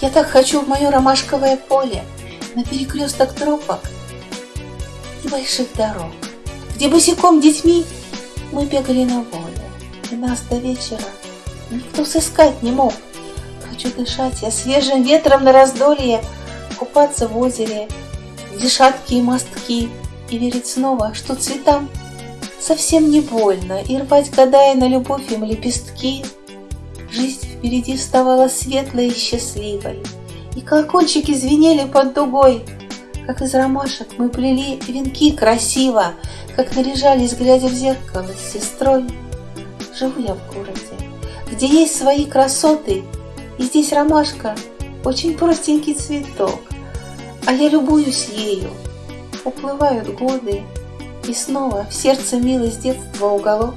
Я так хочу в мое ромашковое поле, на перекресток тропок и больших дорог, где босиком детьми мы бегали на воле, и нас до вечера никто сыскать не мог. Хочу дышать я свежим ветром на раздолье, купаться в озере, где шаткие мостки, и верить снова, что цветам совсем не больно, и рвать, гадая на любовь им лепестки. Жизнь впереди вставала светлой и счастливой, и колокольчики звенели под дугой, как из ромашек мы плели венки красиво, как наряжались, глядя в зеркало с сестрой. Живу я в городе, где есть свои красоты, и здесь ромашка очень простенький цветок, а я любуюсь ею. Уплывают годы, и снова в сердце милость детства уголок.